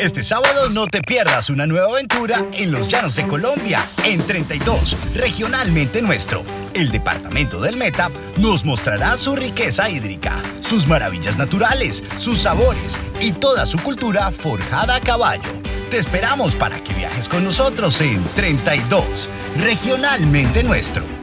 Este sábado no te pierdas una nueva aventura en los llanos de Colombia, en 32, regionalmente nuestro. El departamento del Meta nos mostrará su riqueza hídrica, sus maravillas naturales, sus sabores y toda su cultura forjada a caballo. Te esperamos para que viajes con nosotros en 32, regionalmente nuestro.